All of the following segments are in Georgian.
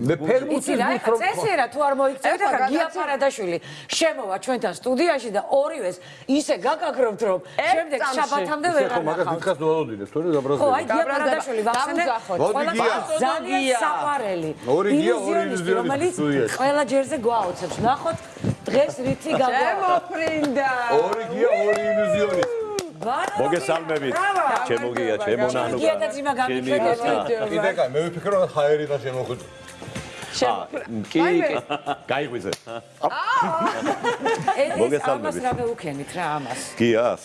მე ფერმუცის იცი რა ეხა წესიერა თუ არ მოიქცევთ ახლა გია ფარადაშვილი შემოვა ჩვენთან სტუდიაში და ორივეს ისე გაგაგრობთ რომ შემდეგ შაბათამდე ვერ ხო მაგას დიდხანს ველოდიდე თორე ხო გაბრაზდება აი გია ფარადაშვილი ვახსენე გია. ძალიან საყვარელი. ორი გია, ორი ილუზიონისტი, ილუზიონისტი რომელიც ყველა ჯერზე გვაოცებს. ნახოთ დღეს რითი გაგვა შემოფრინდა ორი გია ორი ილუზიონი მოგესალმებით. ჩემო გია ჩემო ნანო გია და ძიმა გამიხედეთ კიდე კაი მე ვიფიქრე რომ ჰაერი და შემოხვიდე კი გაიღვიძე. ეს მოგესალმებით. ამას რა მეუქენით რა ამას. გიას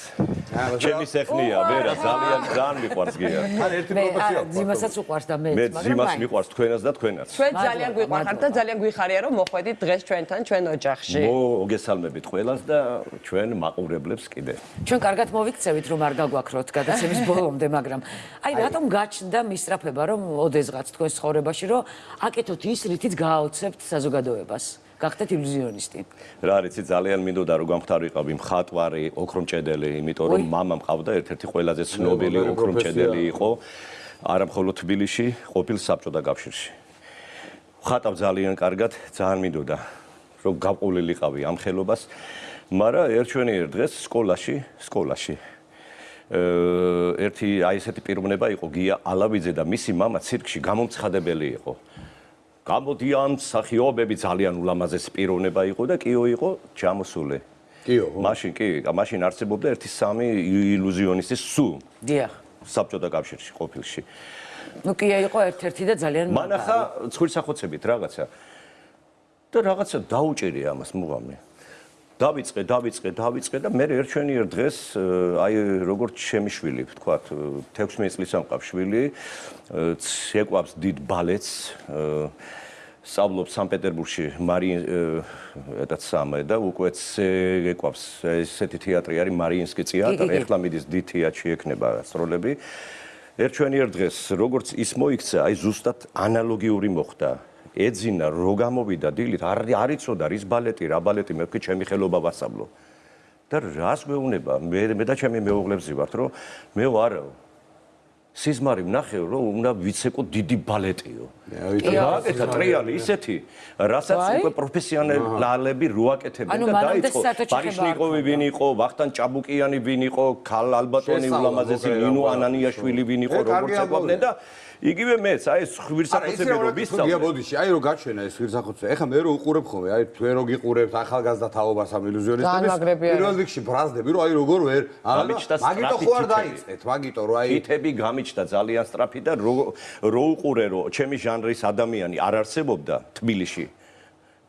ჩემი სეხნია ვერა ძალიან ძალიან მიყვარს გია ან ერთი მე პროფესია არა ძიმასაც უყვარს და მე მე მაგრამ ძიმას მაინც. მიყვარს თქვენას და თქვენაც ჩვენ მადლობა, ძალიან გვიყვარხართ და ძალიან გვიხარია რომ მოხვედით დღეს ჩვენთან ჩვენ ოჯახში მოგესალმებით ყველას და ჩვენ მაყურებლებს კიდე ჩვენ კარგად მოვიქცევით რომ არ გაგვაქროთ გადაცემის ბოლომდე მაგრამ აი რატომ გაჩნდა მისწრაფება რომ ოდესღაც თქვენ ცხოვრებაში რომ აკეთოთ ის რითიც გააოცებთ საზოგადოებას გახდეთ ილუზიონისტი. რა არიცი, ძალიან მინდოდა რომ გამختارიყავი მხატვარი, ოქრომჭედელი, იმიტომ რომ мама მყავდა ერთ-ერთი ყველაზე ცნობილი ოქრომჭედელი იყო. არა მხოლოდ თბილისში, ყოფილ საბჭოთა კავშირში. ხატავ ძალიან კარგად, ძალიან მინდოდა რომ გაპყოლილიყავი ამ ხელობას, მაგრამ ერთ ჩვენიერ დღეს სკოლაში, სკოლაში ერთი აი ესეთი პიროვნება იყო გია ალავიძე და მისი мама ცირკში გამომცხადებელი იყო. გამოდიან სახიობები ძალიან ულამაზესი პიროვნება იყო და კიო იყო ჩამოსული. კიო მაშინ კი მაშინ არსებობდა ერთი სამი ილუზიონისტის სუ. დიახ. საბჭოთა კავშირში ყოფილში. ნუ კი იყო ერთ-ერთი და ძალიან მანახა ცხვირსახოცებით რაღაცა. და რაღაცა დაუჭირი ამას მუღამი დავიწყე დავიწყე დავიწყე და მე ერჩვენიერ დღეს э, აი როგორც ჩემი შვილი ვთქვათ 16 წლის ამყავს შვილი ცეკვავს დიდ ბალეტს სწავლობს სანქტ-პეტერბურგში მარიინ ეტაც სამე და უკვე ცეკვავს ესეთი თეატრი არის მარიინსკი კი, კი, თეატრი ეხლა მიდის დიდ თეატრში ექნება სროლები ერჩვენიერ დღეს როგორც ის მოიქცა აი ზუსტად ანალოგიური მოხდა ეძინა რო გამოვიდა დილით არ არიწოდა რის ბალეტი რა ბალეტი მე ვქი ჩემი ხელობა ვასწავლო. და რას გვეუბნება? მე მე და ჩემი მეუღლებს ვართ რომ მე ვარო სიზმარი ვნახე რომ უნდა ვიცეკო დიდი ბალეტიო. გააკეთა ტრიალი ისეთი. რასაც უკვე პროფესიონალები რო აკეთებენ ანუ და დაიწყო. ბარიშნიკოვი ვინ იყო ვახტან ჭაბუკიანი ვინ იყო ქალ ალბატონი ულამაზესი ნინო ანანიაშვილი ვინ იყო როგორც ეკვლავდნენ და იგივე მეც აი ეს არა ხვირსახოცები რო გია ვისწავლე ბოდიში აი რო გაჩვენა ეს ვირსახოცე ეხა მე რო უყურებ ხოლმე აი თქვენ რო გიყურებთ ახალგაზრდა თაობას ამ არის. პირველ რიგში ბრაზდები რომ აი როგორ ვერ გამიჩნდა მაგიტო სწრაფი ხო არ თითები. დაიწყეთ მაგიტო რომ აი თითები გამიჩნდა ძალიან სწრაფი და რო რო უყურე რომ ჩემი ჟანრის ადამიანი არ არსებობდა თბილისში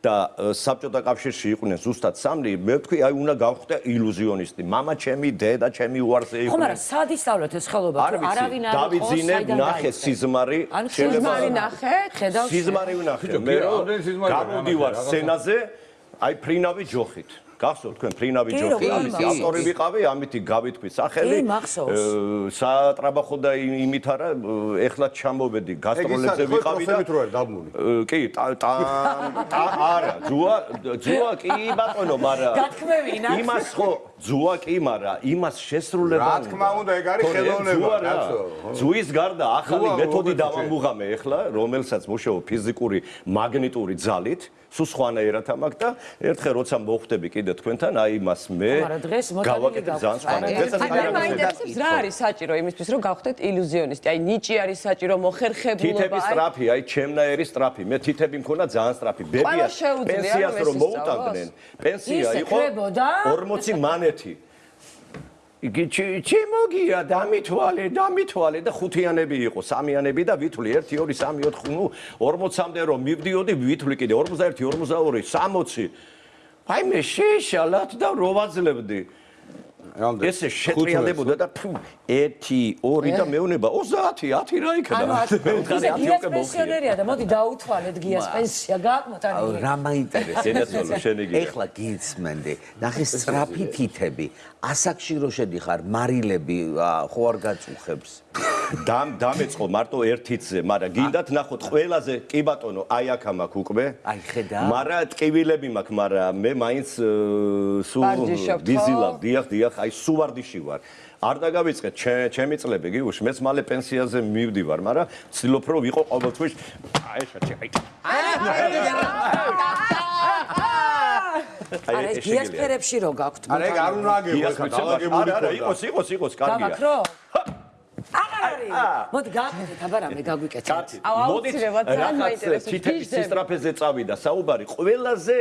და საბჭოთა კავშირში იყვნენ ზუსტად სამი, მე ვთქვი, აი უნდა გავხდე ილუზიონისტი. მამა ჩემი, დედა ჩემი უარზე იყვნენ. ხო, მაგრამ სად ისწავლეთ ეს ხელობა? არავინ არ დავიძინე, ნახე სიზმარი, შეიძლება სიზმარი ნახე, ხედავ სიზმარი ვნახე. მე რომ გამოდივარ სცენაზე, აი ფრინავი ჯოხით. გახსოვთ თქვენ ამისი მახსოვს. ავტორი ვიყავი ამითი გავითქვი სახელი სატრაბახო და იმ- იმით არა ეხლა ჩამოვედი გასტროლებზე ვიყავი და რო დაბმული აა, კი ტა არა ძუა ძუა კი ბატონო მაგრამ გათქმევინა. იმას ხო ძუა კი მაგრამ იმას შესრულება რა თქმა უნდა, ეგ არის ხელოვნება, კაცო. ძუის გარდა ახალი მეთოდი დავამუღამე ეხლა რომელსაც მუშაობ ფიზიკური მაგნიტური ძალით სულ სხვანაირად ამაკ და ერთხელ როცა მოხვდები კიდე თქვენთან აი იმას მე გავაკეთე ძალიან სხვანაირად აი, დღესაც მე მაინტერესებს რა არის საჭირო იმისთვის რომ გავხდეთ ილუზიონისტი აი ნიჭი არის საჭირო მოხერხებულობა აი სტრაფი, აი ჩემნაირი სტრაფი. მე თითები მქონა ძალიან სტრაფი. ბებია პენსიას რომ მოუტანდნენ. პენსია იყო ხრებოდა? 40 მანეთი. იგი ჩი- ჩიმოგია დამითვალე, დამითვალე და ხუთიანები იყო, სამიანები და ვითვლი 1 2 3 4 ნუ 40-მდე რომ მივდიოდი ვითვლი კიდე 41 42 60. აი მე შეშალათ და რო ვაძლებდი. ესე შეტრიალებოდა და ფუ 1 2 და მეუნება. 30 10 რა იქნება? ანუ მე ვთხარი 10 გიას პენსიონერია და მოდი დაუთვალეთ გიას პენსია გააკმოთ ანუ რა მაინტერესებს? სენაცოლო, შენი გია. ეხლა გიცმენდი ნახე სწრაფი თითები ასაკში რო შედიხარ მარილები ხო არ გაწუხებს დამეწყო მარტო ერთიცზე, მაგრამ გინდათ ნახოთ ყველაზე კი ბატონო, აი აქ მაქვს უკვე. აი, ხედა. მაგრამ ტკივილები მაქვს, მაგრამ მე მაინც სულ ხო? ვიზილავ, დიახ, დიახ, აი სულ ვარდიში ვარ. არ დაგავიწყეთ ჩემ- ჩემი წლები, გიგუშ, მეც მალე პენსიაზე მივდივარ, მაგრამ ვცდილობ რომ ვიყო ყოველთვის აი შეჭი, აი. არა ეს გიას ფერებში რო გაქვთ არა ეგ არ უნდა აგებო გიას ეხა ვიცი, დაალაგებული არა, არა, ქონდა. იყოს, იყოს, იყოს, კარგია. გავაკრო აღარ არის მოდი გავაკეთეთ აბა რამე გაგვიკეთეთ ძალიან რაღაც გიჟდები. სისტრაფეზე წავიდა საუბარი. ყველაზე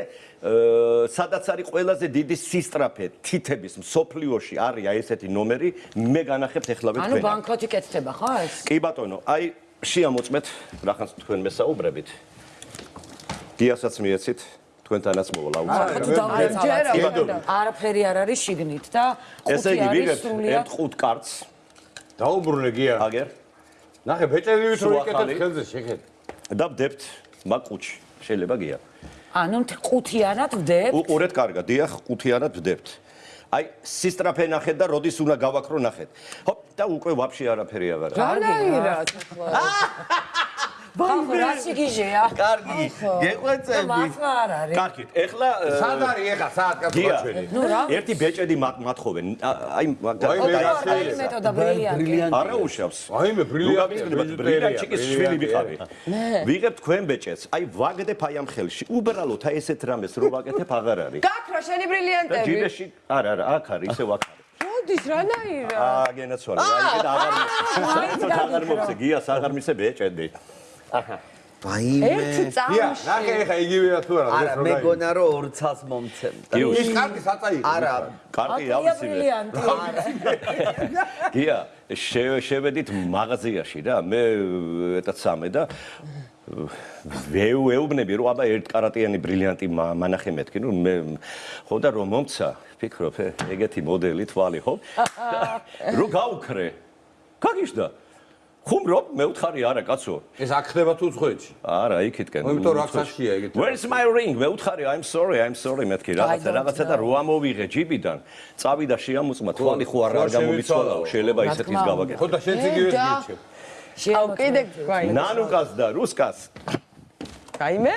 სადაც არის ყველაზე დიდი სისტრაფე თითების მსოფლიოში არის აი ესეთი ნომერი, მე განახებთ ეხლავე ანუ თქვენ. ბანკნოტი კეთდება ხო ეს კი ბატონო, აი შეამოწმეთ რაღაცა თქვენ მესაუბრებით. გიასაც მიეცით, თქვენთანაც მოვალ ახლა აუცილებლად. თუ დავდეცავთ ჯერა, არაფერი არ არის შიგნით და ესე ხუთი იგი არის ვიღებთ სრულიად ერთ ხუთ კარტს, დაუბრუნე გია აგერ ნახე ბეჭედივით რო ახალი. ხელზე შეხეთ და ვდებთ მაგ ყუთში. შეიძლება გია. ანუ მთ- ყუთიანად ვდებ უყურეთ კარგად, დიახ, ყუთიანად ვდებთ. აი, სისტრაფე ნახეთ და როდის უნდა გავაკრო ნახეთ. ჰოპ, და უკვე ვაფშე არაფერი აღარ არის. რანაირად ახლა ბანკო რა სიგიჟეა კარგი, გეყვეწები. კარგით, ეხლა სად არის ეხა საათ კაცო ნუ რა ერთი ბეჭედი მათ- მათხოვენ. აი, აი, მე მეტოდა ბრილიანტი ბრილიანტი. არა უშავს. აი მე ბრილიანტია ბრილიანტიკის შვილი ვიყავი. ვიღებთ თქვენ ბეჭედს. აი, ვაგდებ აი ამ ხელში. უბრალოდ აი ესეთ რამეს რო ვაკეთებ აღარ არის. გაქრა შენი ბრილიანტები ჯიბეში არა, არა, აქ არის, ისევ აქ არის. მოდის რანაირად აა, გენაცვალე. აი, კიდე აღარ მოცე. აღარ მოცე, გიას აღარ მისე ბეჭედი. ვაიმე. წამში ნახე ეხა იგივეა თუ არა არა, დღეს რო მეგონა რომ ორ ცალს მომცემდა. ის კარტი საწაიღო არა, კარტი ბრილიანტი გია, შე- შევედით მაღაზიაში რა, მე ეტაც სამე და ვეუ ეუბნები რომ აბა ერთ კარატიანი ბრილიანტი მა- მანახე მეთქი, ნუ მე ხო და რომ მომცა, ფიქრობ, ეგეთი მოდელი თვალი ხო? რო გაუქრე. გაგიშდა. ხუმრობ, მე უთხარი არა, კაცო. ეს აქ ხდება თუ ცხეთში არა, იქითკენ. იმიტომ რომ აქ საშია ეგეთი. Where's my ring? მე უთხარი, I'm sorry, I'm sorry მეთქი რაღაცა, რაღაცა და რო ამოვიღე ჯიბიდან, წავიდა შეამოწმა, თვალი ხო არ არ გამომიცვალაო, შეიძლება რა ისეთის გავაკეთო. ხო და შენც იგივეს და- გიჩებ აუ კიდე გვაი ნანუკას და რუსკას გაიმე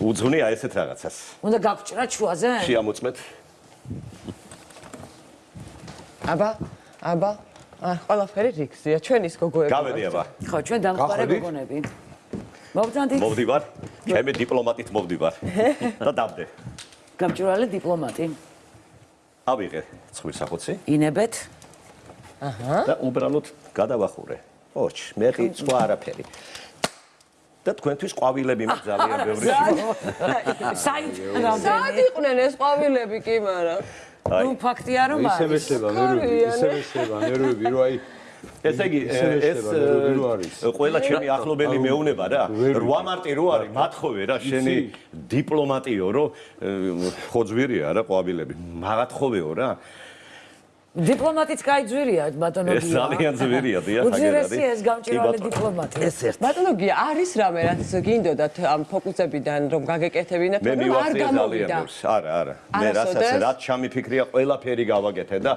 უძღვნია ესეთ რაღაცას. უნდა გაგჭრა ჩუაზე შეამოწმეთ. აბა აბა ა ყველაფერი რიგზია ჩვენის გოგოები გავედი აბა. ხო ჩვენ დამხმარე გახვედით? გოგონები მოვძანდით მოვდივარ. ჩემი დიპლომატით მოვდივარ. და დავდე. გამჭვირვალე დიპლომატი ავიღე ცხვირ სახოცი ინებეთ და უბრალოდ გადავახურე. ოჩ, მე კი სხვა არაფერი. და თქვენთვის ყვავილები მაქვს ძალიან ბევრი. საით სად რამდენი იყვნენ ეს ყვავილები კი მაგრამ ნუ ფაქტია რომ არის მეშლება ნერვები ისე მეშლება ნერვები რომ აი ესე იგი ეს ყველა ჩემი ახლობელი მეუნება რა. ვერ ვიცი. 8 მარტი რო არის, მათხოვე რა, შენი დიპლომატიო რო ხო ძვირია რა ყვავილები. მაგათხოვეო რა. დიპლომატიც კაიძვირია ბატონო ეს ძალიან ძვირია, დიახ, აგერ არის. უძირესია ეს ბატონო. დიპლომატი ეს ერთ ბატონო გია არის რამე რაც გინდოდათ ამ ფოკუსებიდან რომ გაგეკეთებინათ მე მაგრამ არ გამოვიდა ბევრს. არა, არა. მე რასაც რაც ჩამიფიქრია, ყველაფერი გავაკეთე და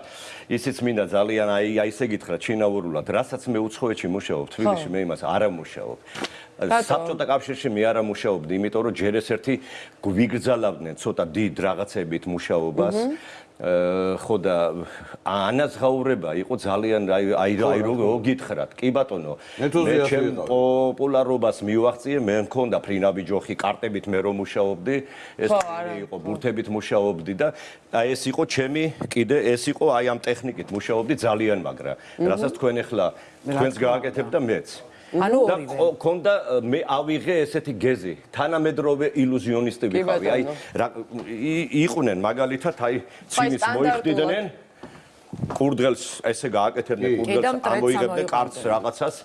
ისიც მინდა ძალიან აი აი ესე გითხრა ჩინაურულად, რასაც მე უცხოეთში მუშაობ, თბილისში მე იმას არ ამუშაობ. საბჭოთა კავშირში მე არ ამუშაობდი, იმიტომ რომ ჯერ ეს ერთი გვიგრძალავდნენ ცოტა დიდ რაღაცებით მუშაობას. ხო და ანაზღაურება იყო ძალიან აი აი აი რო გითხრათ. კი ბატონო. ენთუზიასტი ჩემ პოპულარობას მივახციე, მე მქონდა ფრინავი ჯოხი, კარტებით მე რომ მუშაობდი, ეს იყო ბურთებით მუშაობდი და აი ეს იყო ჩემი კიდე ეს იყო აი ამ ტექნიკით მუშაობდი ძალიან მაგრა. რასაც თქვენ ახლა თქვენს გააკეთებ და მეც. ანუ და ორივე. ყო- ქონდა ა, მე ავიღე ესეთი გეზი, თანამედროვე ილუზიონისტი კი, ვიყავი. აი იყვნენ მაგალითად აი ცინის მოიხდიდნენ. კურდღელს ესე გააკეთებდნენ კურდღელს ამოიღებდნენ კარტს რაღაცას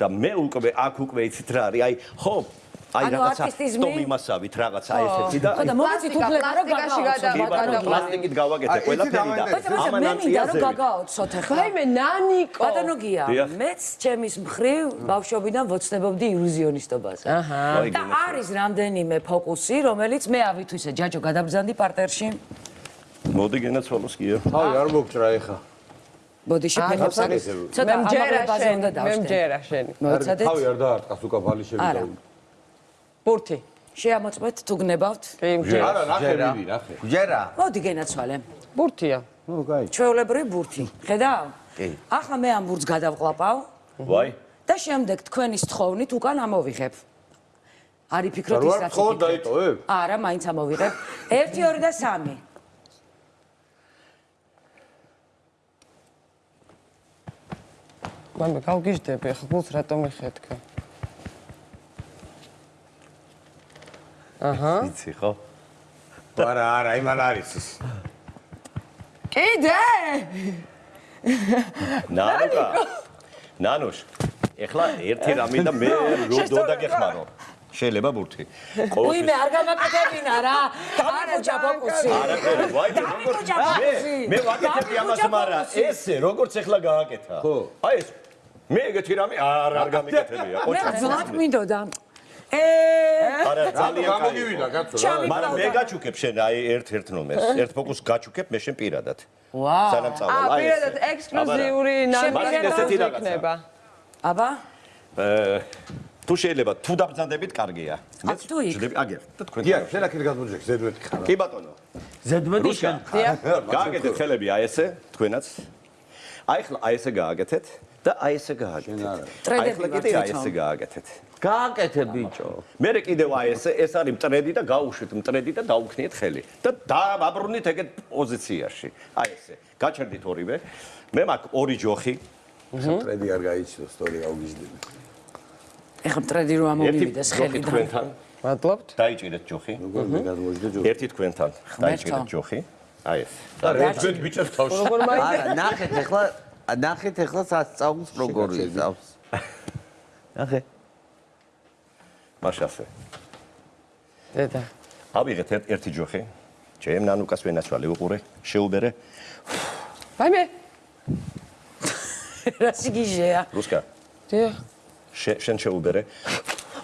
და მე უკვე აქ უკვე იცით რა არის. აი ხო აი რაღაცა არტისტიზმი? სტომიმასავით რაღაცა ესეთი და ხო და მომიცით პლასტიკა, უფლება რომ პლასტიკაში გაგაოცოთ? გადა- კი ბატონო გადავალი. პლასტიკით გავაკეთე აი, ყველაფერი და ბატონო მე ამან მინდა რომ გაგაოცოთ ახლა. ვაიმე ნანიკო. ბატონო გია მეც ჩემის მხრივ ბავშვობიდან ვოცნებობდი ილუზიონისტობას. აჰა. აი, და არის რამდენიმე ფოკუსი რომელიც მე ავითვისე ჯაჯო გადაბრძანდი პარტერში. მოდი გენაცვალოს კია თავი არ მოგჭრა ეხა. ბოდიში ფეხებს არის ცოტა მე მჯერა ამაღლებაზე უნდა მე დავშტენ მჯერა შენი მოიცადეთ თავი არ დაარტყას უკა ბალი შევიდა ბურთი. შეამოწმეთ თუ გნებავთ? კი მჯერა არა ნახე მიდი ნახე. ჯერა. მოდი გენაცვალე ბურთია. ნუ კაი ჩვეულებრივი ბურთი. ხედავ? კი. ახლა მე ამ ბურთს გადავყლაპავ. ვაი. და შემდეგ თქვენის თხოვნით უკან ამოვიღებ. არის ფიქრობთ არ ის ვარ რაც თხოვნ იფიქრეთ? დაიტოვებ? არა მაინც ამოვიღებ. 1 2 და 3 მამე გავგიჟდები ახლა გულს რატომ იხეთქე აჰა. იცი ხო? არა არა იმან არის ის კიდე? ნანუკა ნანუშ ეხლა ერთი რამე და მე რო დაგეხმარო შეიძლება ბურთი. უი მე არ გამაკეთებინა რა. დამიკუჭა ფოკუსი. არაფერი ვაი მე ფოკუსი. მე ვაკეთებ ამას მაგრამ ესე როგორც ეხლა გააკეთა. ხო. აი ეს მე ეგეთი რამე არ არ გამიკეთებია. მე ყოჩა ძლად მინდოდა არა ძალიან გამოგივიდა კაცო რა. მაგრამ მე გაჩუქებ შენ აი ერთ-ერთ ნომერს ერთ ფოკუსს გაჩუქებ მე შენ პირადად. ვაუ. სანამ წავალ. აა აი პირადად ექსკლუზიური რაღაცა. იქნება აბა? თუ შეიძლება თუ დაბრძანდებით კარგია. მე ვждები აგერ და თქვენ დიახ შენ აქეთ გადმოჯექ ზედმეტი ხარ კი ბატონო. ზედმეტი შენ. გააკეთეთ ხელები აი ესე თქვენაც. აი ხლა აი ესე გააკეთეთ და აი ესე გააკეთეთ. აი ტრედები ხლა ვარ კიდე აი ესე გააკეთეთ. გააკეთე ბიჭო. მე კიდევ აი ესე ეს არის მტრედი და გაუშვით მტრედი და დაუქნიეთ ხელი. და დააბრუნით ეგეთ პოზიციაში. აი ესე. გაჩერდით ორივე. მე მაქვს ორი ჯოხი. ტრედი არ გაიჩნო სტორი გავგიჟდები ეხლა მტრედი რომ ჯოხი ხელიდან. თქვენთან. მადლობთ. დაიჭირეთ ჯოხი. როგორ მე გადმოჯდე ჯო ერთი თქვენთან. დაიჭირეთ ჯოხი. აი ეს. და რეჯბეთ ბიჭებს თავში. როგორ მაინდა? არა, ნახეთ ახლა ნახეთ ახლა სასწაულს როგორ იზავს. ნახე. მაშასე. დედა. ავიღეთ ერთ- ერთი ჯოხი. ჩემ ნანუკას ვენაცვალე უყურე შეუბერე. ვაიმე. რა სიგიჟეა რუსკა. შე- შენ შეუბერე.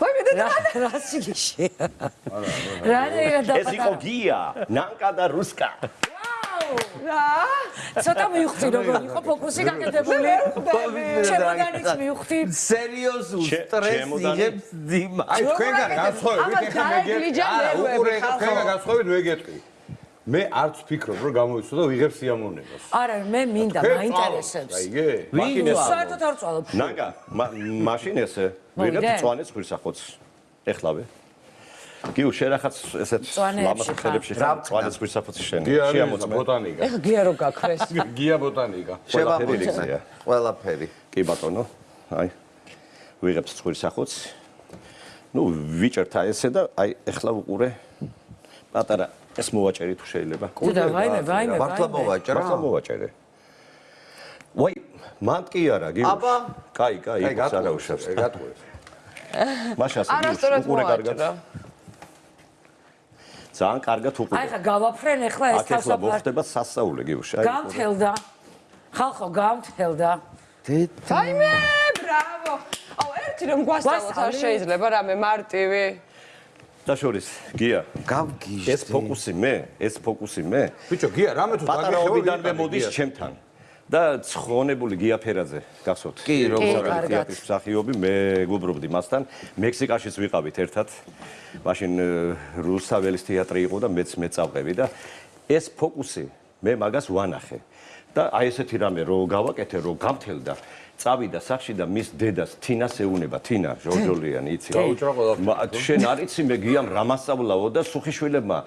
ვაიმე დედა. რა რა სიგიჟეა რა რა ეს იყო გია. ნანკა და რუსკა რა? ცოტა მივხვდი როგორ იყო ფოკუსი გაკეთებული? ჩემოდანიც მივხვდი სერიოზულ სტრესს იღებს ძიმა. აი თქვენგან განსხვავებით ამას ეხლა მე ნერვები, უყურე თქვენგან განსხვავებით მე გეტყვი. მე არც ვფიქრობ რომ გამოვიცო და ვიღებ სიამოვნებას. არა მე მინდა მაინტერესებს. აიგე მაშინ ეს საერთოდ არ წვალობ მა- მაშინ ესე ვიღებ წვანეს ხვირსახოც ეხლავე გიუ შენ ახაც ესეთ ლამაზ ხელებში ხარ. წვანეს ხვირსახოცი შენ გია არის შეამოწმე. ბოტანიკა. ეხა გია რო გაქრეს. გია ბოტანიკა. ყველაფერი რიგზეა ყველაფერი. კი ბატონო. აი ვიღებ ხვირსახოც ნუ ვიჭერთ აი ესე და აი ეხლა უყურე. პატარა ეს მოვაჭერი თუ შეიძლება? და ვაიმე ვაიმე მართლა მოვაჭრა. მართლა მოვაჭერე. ვაი მანდ კი არა გიუშ აბა. კაი კაი აი გაც არა უშავს გატყუეს მაშას არასწორად უყურე კარგად ძალიან კარგად აი უყურე ხა გავაფრენ ახლა ეს აქ ეხლა თავსაფარ მოხდება სასწაული გიუშ აი უყურე. გამთელდა. ხალხო გამთელდა. დედა. ვაიმე ბრავო. აუ ერთი რომ გვასწავლოთ არ შეიძლება რამე მარტივი. და შორის გია. გავგიჟდი. ეს ფოკუსი მე ეს ფოკუსი მე. ბიჭო გია რამე თუ პატარაობიდან მე მოდის ჩემთან და ცხონებული გია ფერაძე გახსოვთ კი, როგორ არის. თეატრის მსახიობი მე გუბრობდი მასთან. მექსიკაშიც ვიყავით ერთად. მაშინ რუსაველის თეატრი იყო და მეც მეწავყევი და ეს ფოკუსი მე მაგას ვანახე. და აი ესეთი რამე რო გავაკეთე რო გამთელდა წავიდა სახში და მის დედას თინას ეუნება თინა ჟორჟოლიანი იცი. გაუჭრა ყველაფერი. მა- შენ არ იცი მე გიამ რამასწავლაო და სუხიშვილებმა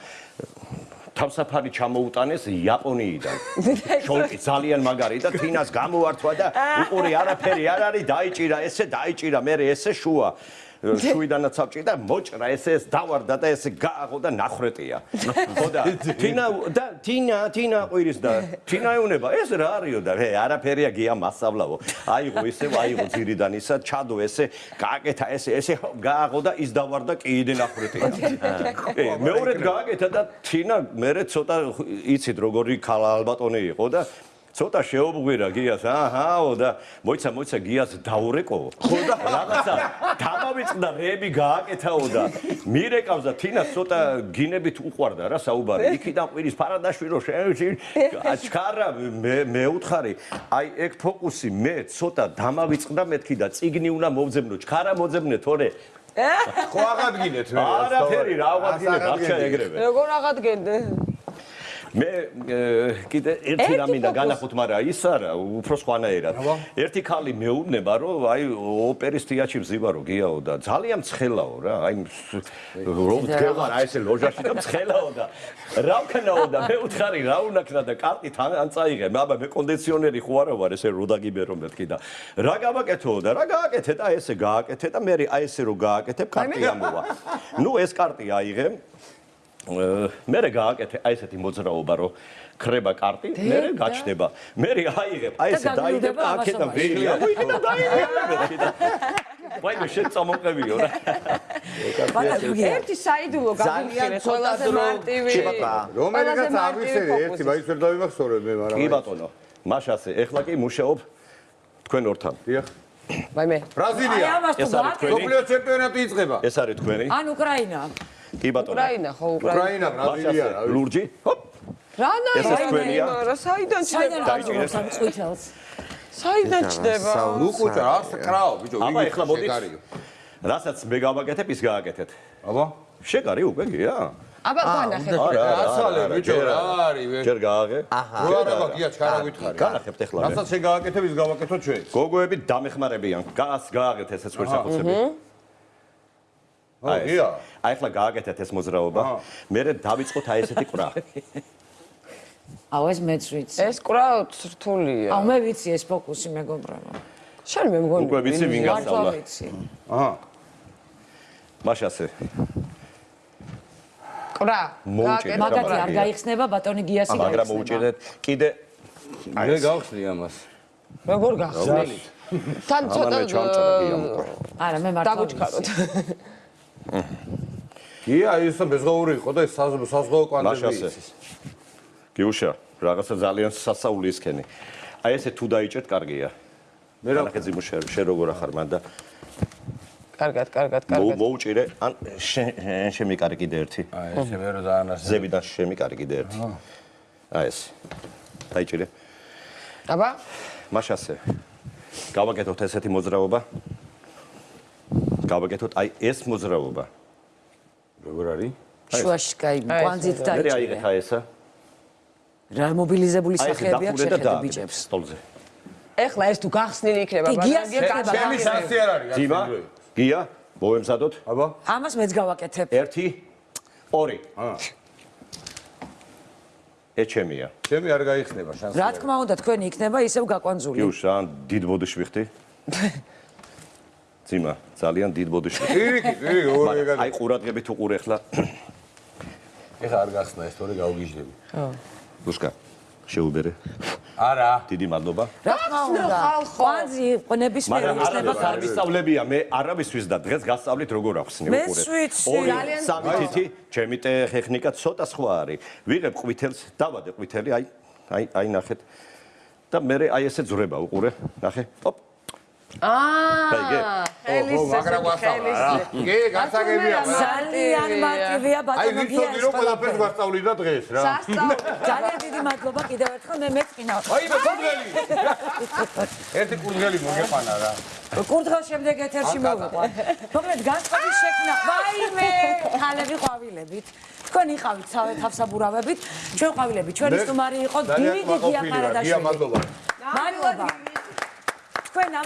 თავსაფარი ჩამოუტანეს იაპონიიდან. შოლკი ძალიან მაგარი და თინას გამოართვა და უყური არაფერი არ არის დაიჭირა ესე დაიჭირა მე ესე შუა შუიდანაც ავჭირდა მოჭრა ესე ეს დავარდა და ესე გააღო და ნახრეტია. ხო და თინა და თინა თინა ყვირის და თინა ეუნება ეს რა არისო და ჰე არაფერია გია მასავლაო. აიღო ესე აიღო ძირიდან ისა ჩადო ესე გააკეთა ესე ესე გააღო და ის დავარდა კიდე ნახრეტია. ე მეორედ გააკეთა და თინა მერე ცოტა იცით როგორი ქალა ალბატონი იყო და ცოტა შეობღვირა გიას. აჰაო და მოიცა მოიცა გიას დაურეკო. ხო და რაღაცა დამავიწყდა რეები გააკეთაო და მირეკავს და თინას ცოტა გინებით უყვარდა რა საუბარი. იქიდან ყვირის ფარადაშვილი რო აჩქარა მე მე უთხარი აი ეგ ფოკუსი მე ცოტა დამავიწყდა მეთქი და ციგნი უნდა მოვძებნო. ჩქარა მოძებნე თორე ხო აღადგინეთ მე არაფერი რა აღადგინე დარჩა ეგრევე. როგორ აღადგენდე? მე კიდე ერთი რამ მინდა განახოთ, მაგრამ ის არა, უფრო სხვანაირად. ერთი ხალი მეუბნება, რომ აი ოპერის თეატრში ვზივა რო გიაო და ძალიან ცხელაო რა, აი რომ დგევარ აი ესე ლოჟაში და ცხელაო და რა ვქნაო და მე უთხარი რა უნდა ქნა და კარტით ან ან წაიღე, აბა მე კონდიციონერი ხო არა ვარ ესე რო დაგიბერო მეთქი და რა გავაკეთო და რა გააკეთე და ესე გააკეთე და მე აი ესე რო გააკეთებ კარტი ამოვა. ნუ ეს კარტი აიღე მე რე გააკეთე აი ესეთი მოძრაობა რომ ხრება კარტი, მე რე გაჩნდება. მე რე აიღებ, აი ესე და დაიდებ ამასობაში. ვერი, აი და დაიდებ. ვაი მე შენ წამოყევიო რა. ერთი საიდუმლო გაგიხილეთ, ყველაზე მარტივი. რომელიღაც აღვისერე ერთი მაინც ვერ დავიმახსოვრე მე მაგრამ კი ბატონო. მაშასე, ეხლა კი მუშაობ თქვენ ორთან. დიახ აი ვაი მე. ბრაზილია ეს არის თქვენი? სოფლიო ჩემპიონატი იწყება ეს არის თქვენი? ან უკრაინა. კი ბატონო. უკრაინა ხო უკრაინა. ბრაზილია მაშასე, ლურჯი? ჰოპ. ეს თქვენია? რა საიდან ჩდება? აღწევს ამ ყვითელს? საიდან ჩდება? ნუ კუჭა რა კრაო ბიჭო აბა ეხლა მოდი. შეგარიო. რასაც მე გავაკეთებ, ის გააკეთეთ. აბა შეგარი უკვე გია? აბა განახე. არა, ასალე ბიჭო რა არის ვე ჯერ გააღე. აჰა. რო არა გია ჩქარა გითხარი განახებთ ეხლა მე. რასაც შეგააკეთებ ის გავაკეთოთ ჩვენ გოგოები დამეხმარებიან. გას გააღეთ ესეც ვერსახოცები. ო გია აი ახლა გააკეთეთ ეს მოძრაობა. მე დავიწყოთ აი ესეთი ყრა. აუ ეს მეც ვიცი. ეს კრა რთულია. აუ მე ვიცი ეს ფოკუსი მეგობრებო. შენ მე მგონი. უკვე ვიცი ვინ ვიცი. აჰა მაშასე. კრა. მოუჭირე. გააკეთე მაგათი არ გაიხსნება ბატონი გიასი მაგრამ გაიხსნება. მოუჭირეთ კიდე მე გავხსნი ამას როგორ გახსნით? თან ცოტა არა მე მართლა დაგუჩქაროთ. გია ის მეზღაური იყო და ეს საზ- საზღვაო კვანტები იცის. გიუშა, რაღაცა ძალიან სასაული ისქენი. აი ესე თუ დაიჭერთ, კარგია. მე რა ნახე ძიმუშე, შენ როგორ ახარ მან და კარგად, კარგად, კარგად. მოუჭირე, ან შენ შენ შემიკარი კიდე ერთი. აი ესე მე რა ძალიან ასე ზებიდან შემიკარი კიდე ერთი. აი ეს. დაიჭირე. აბა, მაშასე. გავაკეთოთ ესეთი მოძრაობა. გავაკეთოთ აი ეს მოძრაობა. როგორ არის შუაში კაი აი, კვანძით ეს მე დაიჭირე. აიღეთ აი ესა. რა მობილიზებული აი ეს სახეები აქვს დახურე და შეხედე დააკეთე ბიჭებს. სტოლზე. ეხლა ეს თუ გახსნილი იქნება, ბატონი, ხდება, ჩემი შანსი არ არის გასწავლე. გია, მოვემზადოთ. აბა ამას მეც გავაკეთებ. ერთი, ორი. აა ეჩემია. ჩემი არ გაიხსნება შანსი რა თქმა უნდა თქვენი იქნება ისევ გაკვანძული. გიუშ, ან დიდ ბოდიში ვიხდი. ძიმა, ძალიან დიდ ბოდიში. პირიქით პირიქით ორი მაგრამ ეგარი აი ყურადღებით უყურე ახლა. ეხა არ გახსნა ეს თორე გავგიჟდები ლუშკა, შეუბერე. არა რა დიდი მადლობა. თქმა უნდა. ხალხო. კვანძი ნებისმიერი მაგრამ იქნება არ ვისწავლებია, მე არავისთვის და დღეს გასწავლით როგორ ახსნი მეც უყურე. ვიცი. ორი, ძალიან სამი თითი, ჩემი ტექნიკა ცოტა სხვა არის. ვიღებ ყვითელს, დავადე ყვითელი, აი, აი, აი ნახეთ. და მე აი ესე ძრება უყურე, ნახე. ოპ. აა, ხელის ხელის. კი, გასაგებია, ძალიან მარტივია აი ბატონო ვიცოდი რომ ყველაფერს გვასწავლიდა დღეს რა ძალიან დიდი მადლობა კიდევ ერთხელ მე მეწყინავ. აი მე კურდღელი ერთი კურდღელი მოგეყანა რა კურდღელ შემდეგ ეთერში მოვიყვან. მოკლედ განწყობის შექმნა. ვაიმე, ხალები ყვავილებით. თქვენ იყავით სავე თავსაბურავებით, ჩვენ ყვავილები, ჩვენი სტუმარი იყო ძალიან დიდი გია ვარ, გია ყარადაშვილი. მადლობა მადლობა. თქვენ ამ